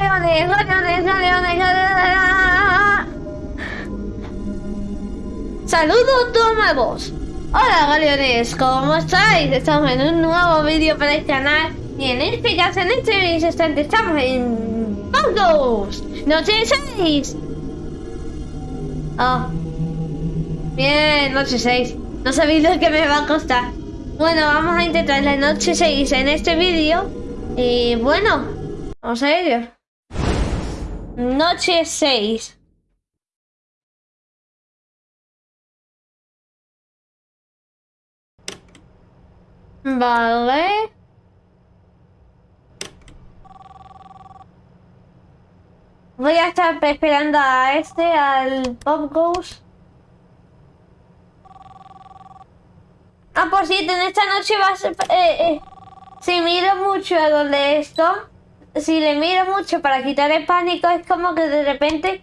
galeones. Saludos nuevos. Hola galeones, ¿cómo estáis? Estamos en un nuevo vídeo para el canal y en este caso, en este instante estamos en Pongos, noche 6. Oh. Bien, noche 6. No sabéis lo que me va a costar. Bueno, vamos a intentar la noche 6 en este vídeo. Y bueno, vamos a ello. Noche 6. Vale. Voy a estar esperando a este, al Pop Ghost. Ah, por cierto, en esta noche va a ser... Eh, eh, si miro mucho a donde esto, si le miro mucho para quitar el pánico, es como que de repente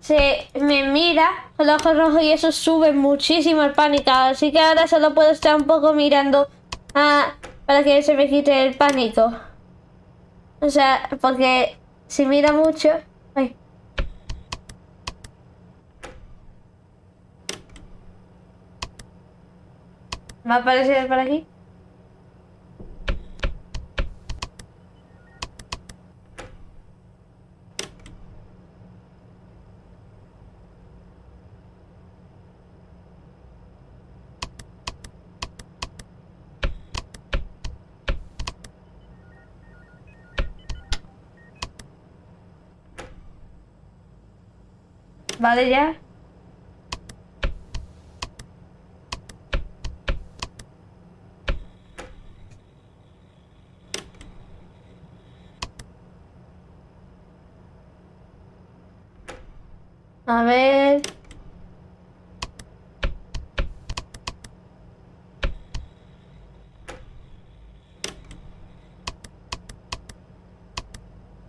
se me mira con los ojos rojos y eso sube muchísimo el pánico. Así que ahora solo puedo estar un poco mirando Ah, para que se me quite el pánico. O sea, porque si mira mucho... Ay. ¿Va a aparecer por aquí? Vale, ya. A ver...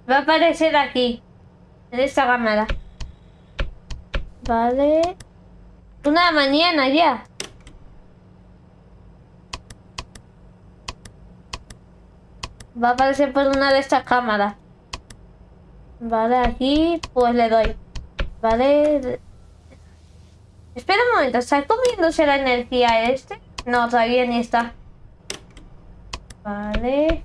Va a aparecer aquí, en esta cámara. Vale. Una mañana ya. Va a aparecer por una de estas cámaras. Vale, aquí pues le doy. Vale. Espera un momento, ¿está comiéndose la energía este? No, todavía ni está. Vale.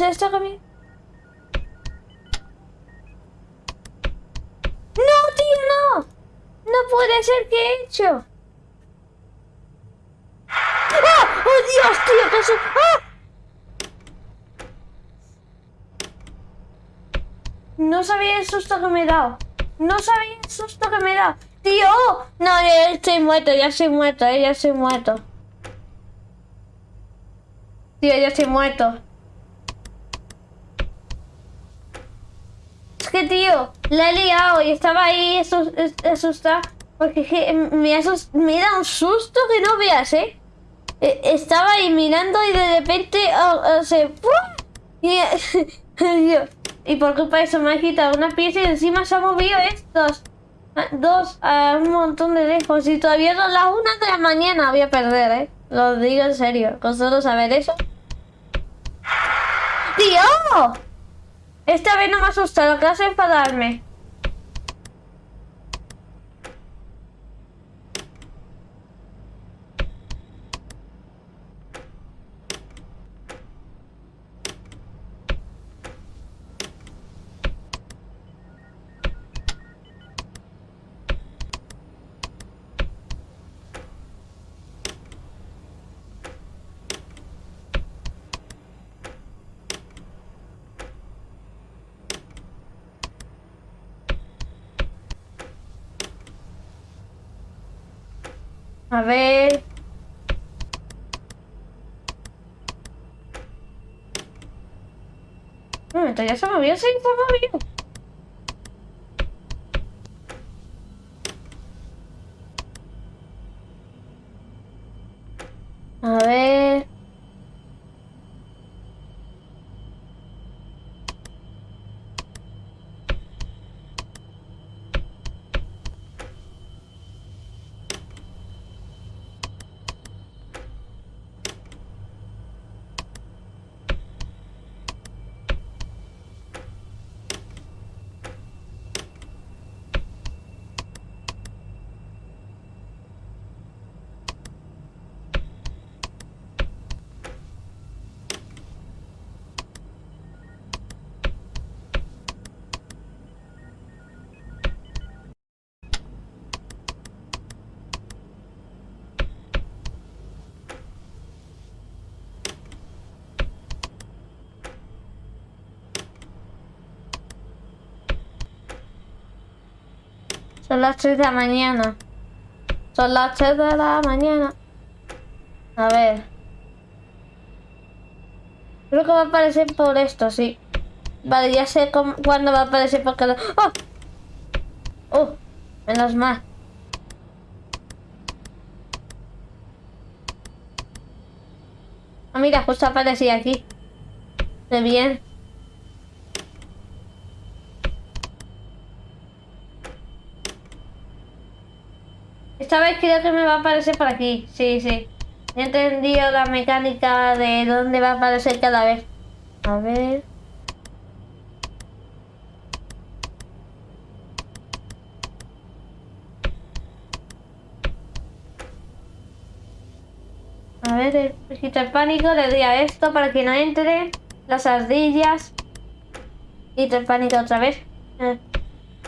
Se está comiendo. ¡No, tío, no! ¡No puede ser que he hecho! ¡Ah! ¡Oh, Dios, tío! ¿Qué ¡Ah! No sabía el susto que me he dado. No sabía el susto que me he dado. ¡Tío! No, ya estoy muerto, ya estoy muerto, eh, ya estoy muerto. Tío, ya estoy muerto. Que, tío, la he liado y estaba ahí asustada. Porque me, asust me da un susto que no veas, ¿eh? E, estaba ahí mirando y de repente oh, se... Y, y por culpa de eso me ha quitado una pieza y encima se ha movido estos. Dos a un montón de lejos. Y todavía son las una de la mañana voy a perder, ¿eh? Lo digo en serio. Con solo saber eso. ¡Tío! Esta vez no me asusta, lo que hace A ver. Un ya se movió, se movió. A ver. Las 3 de la mañana. Son las 3 de la mañana. A ver. Creo que va a aparecer por esto, sí. Vale, ya sé cuándo va a aparecer por cada... ¡Oh! ¡Oh! Menos mal. Ah, mira, justo aparecía aquí. De bien. Esta vez creo que me va a aparecer por aquí. Sí, sí. He entendido la mecánica de dónde va a aparecer cada vez. A ver... A ver, quita el pánico, le doy a esto para que no entre. Las ardillas. Quita el pánico otra vez. Eh,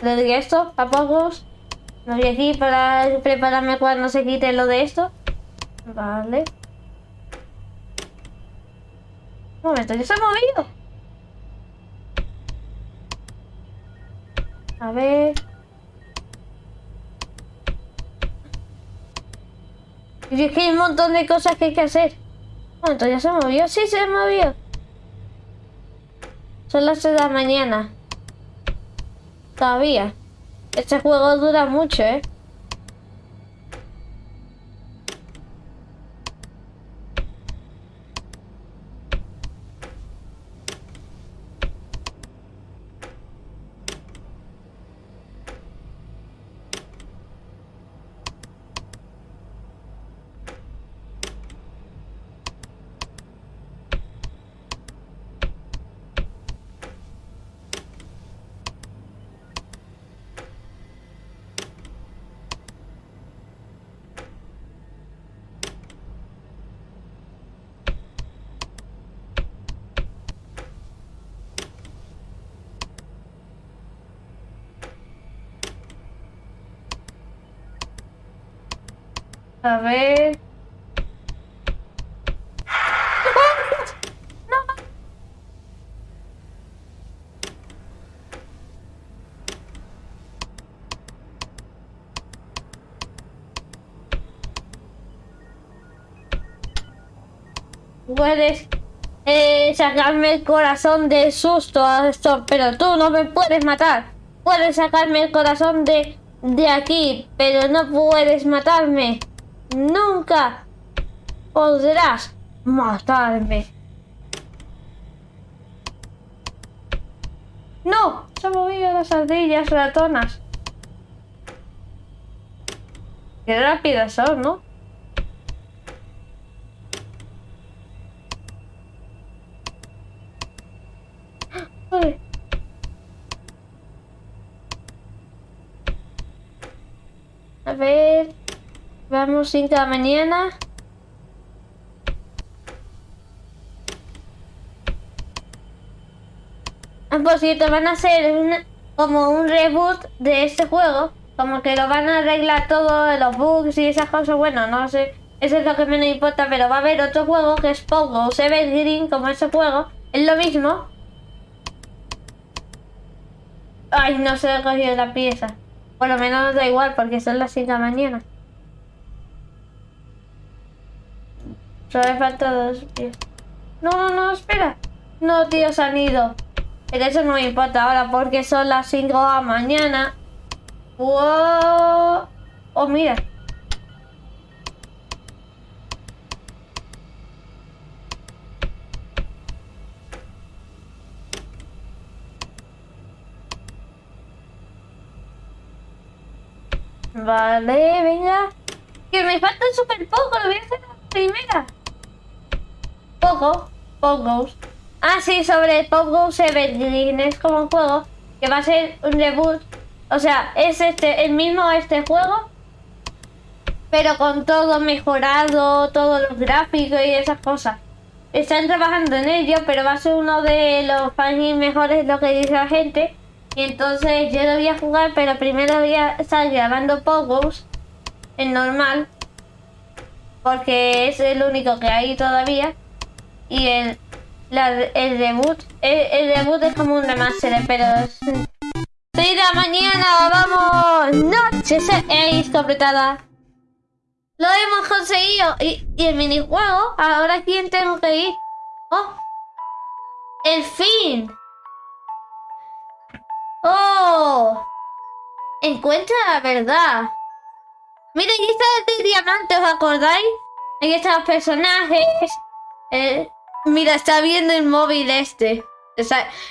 le doy a esto, a pocos. Me voy aquí para prepararme cuando se quite lo de esto. Vale. Un momento, ¿ya se ha movido? A ver... Y es que hay un montón de cosas que hay que hacer. ¿Cuánto? ¿Ya se movió? Sí, se movió. Son las 6 de la mañana. Todavía. Este juego dura mucho, ¿eh? A ver. Puedes eh, sacarme el corazón de susto esto, pero tú no me puedes matar. Puedes sacarme el corazón de, de aquí, pero no puedes matarme. Nunca podrás matarme. ¡No! Se han movido las ardillas ratonas. Qué rápidas son, ¿no? A ver... Vamos 5 de la mañana. Ah, por cierto, van a hacer como un reboot de este juego. Como que lo van a arreglar todos los bugs y esas cosas. Bueno, no sé. Eso es lo que menos importa. Pero va a haber otro juego que es Pogo Green como ese juego. Es lo mismo. Ay, no se he cogido la pieza. Por lo menos da igual porque son las 5 de la mañana. Solo falta dos pies. No, no, no, espera. No, tío, se han ido. Pero eso no me importa ahora porque son las 5 de la mañana. ¡Wow! Oh, mira. Vale, venga. Que me falta súper poco, lo voy a hacer la primera. Pogo, Pogos. Ah, sí, sobre Pogo Evergreen. Es como un juego que va a ser un debut. O sea, es este el mismo este juego, pero con todo mejorado, todos los gráficos y esas cosas. Están trabajando en ello, pero va a ser uno de los fans mejores, lo que dice la gente. Y entonces yo lo voy a jugar, pero primero voy a estar grabando Pogos en normal, porque es el único que hay todavía y el, el debut, el, debut es como un remaster, pero estoy de la mañana, vamos. Noche seis completada. Lo hemos conseguido. Y, y el minijuego, ahora quién tengo que ir. Oh. El fin. Oh. Encuentra la verdad. Mira, aquí está el diamante, ¿os acordáis? Aquí están los personajes. Eh, mira, está viendo el móvil este.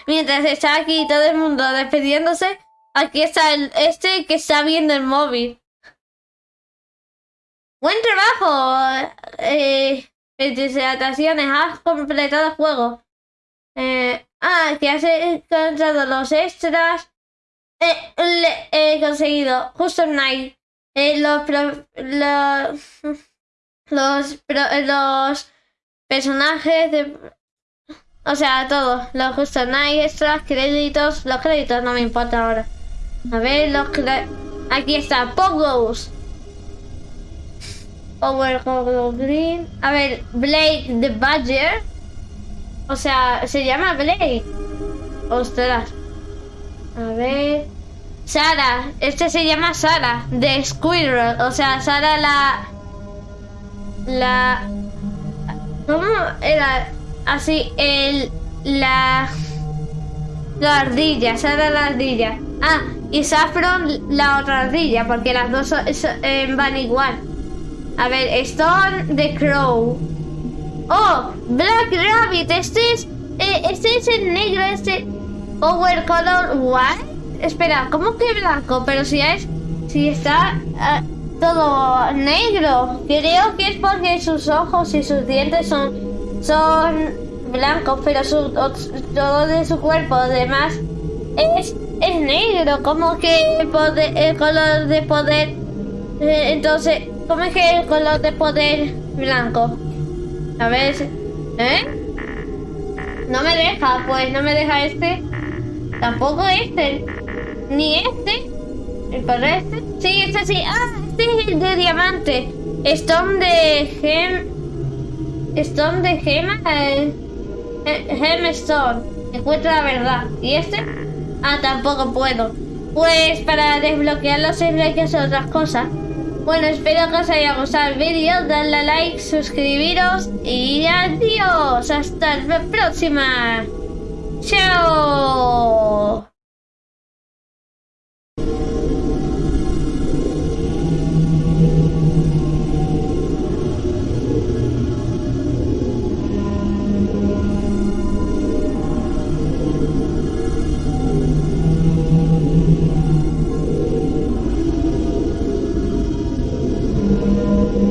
mientras está aquí todo el mundo despidiéndose, aquí está el, este que está viendo el móvil. Buen trabajo, eh, has completado el juego. Eh, ah, que has encontrado los extras. Eh, he conseguido justo Night. Los, los, los, los personajes de... O sea, todo. Los justo Night, extras, créditos. Los créditos no me importa ahora. A ver, los Aquí está, Pogos. Power Green. A ver, Blake the Badger. O sea, se llama Blake. Ostras. A ver. Sara. Este se llama Sara. De Squirrel. O sea, Sara la... La... ¿Cómo era? Así, el... La... La ardilla. Sara la ardilla. Ah, y Saffron la otra ardilla. Porque las dos eh, van igual. A ver, Stone the Crow. Oh, Black Rabbit. Este es... Eh, este es el negro, este... Power Color White. Espera, ¿cómo que blanco? Pero si es... Si está... Eh, todo negro. Creo que es porque sus ojos y sus dientes son... Son blancos, pero su, todo de su cuerpo, además, es, es negro. Como que el, poder, el color de poder... Eh, entonces, ¿Cómo es que el color de poder blanco? A ver, ¿eh? No me deja, pues no me deja este. Tampoco este. Ni este. ¿El color este? Sí, este sí. Ah, este es el de diamante. Stone de gem... Stone de gema. Eh, eh, gemstone. Encuentra la verdad. ¿Y este? Ah, tampoco puedo. Pues para desbloquearlo siempre hay que hacer otras cosas. Bueno, espero que os haya gustado el vídeo, dadle a like, suscribiros y adiós. Hasta la próxima. Chao.